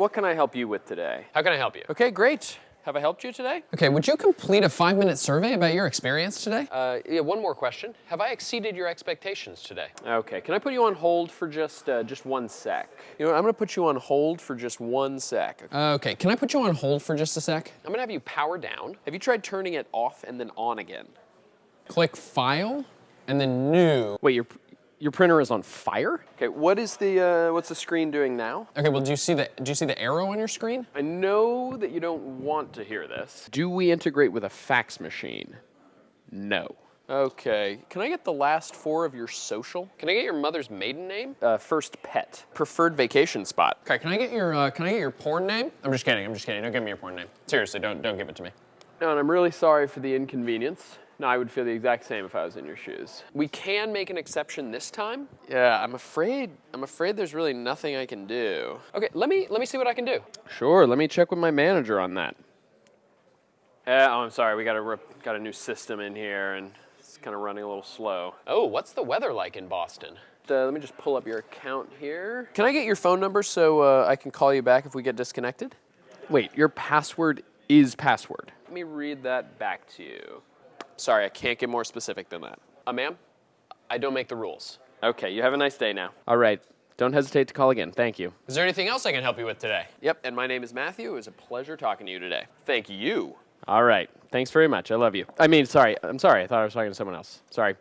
what can I help you with today? How can I help you? Okay, great. Have I helped you today? Okay, would you complete a five-minute survey about your experience today? Uh, yeah, one more question. Have I exceeded your expectations today? Okay, can I put you on hold for just uh, just one sec? You know, what, I'm gonna put you on hold for just one sec. okay, can I put you on hold for just a sec? I'm gonna have you power down. Have you tried turning it off and then on again? Click File, and then New. Wait, your your printer is on fire? Okay, what is the uh, what's the screen doing now? Okay, well, do you see the do you see the arrow on your screen? I know that you don't want to hear this. Do we integrate with a fax machine? No. Okay, can I get the last four of your social? Can I get your mother's maiden name? Uh, first pet. Preferred vacation spot. Okay, can I get your uh, can I get your porn name? I'm just kidding. I'm just kidding. Don't give me your porn name. Seriously, don't don't give it to me. No, and I'm really sorry for the inconvenience. No, I would feel the exact same if I was in your shoes. We can make an exception this time. Yeah, I'm afraid. I'm afraid there's really nothing I can do. Okay, let me let me see what I can do. Sure, let me check with my manager on that. Yeah, oh, I'm sorry. We got a got a new system in here, and it's kind of running a little slow. Oh, what's the weather like in Boston? Uh, let me just pull up your account here. Can I get your phone number so uh, I can call you back if we get disconnected? Wait, your password is password. Let me read that back to you. Sorry, I can't get more specific than that. Uh, ma'am, I don't make the rules. Okay, you have a nice day now. All right, don't hesitate to call again. Thank you. Is there anything else I can help you with today? Yep, and my name is Matthew. It was a pleasure talking to you today. Thank you. All right, thanks very much. I love you. I mean, sorry, I'm sorry. I thought I was talking to someone else. Sorry.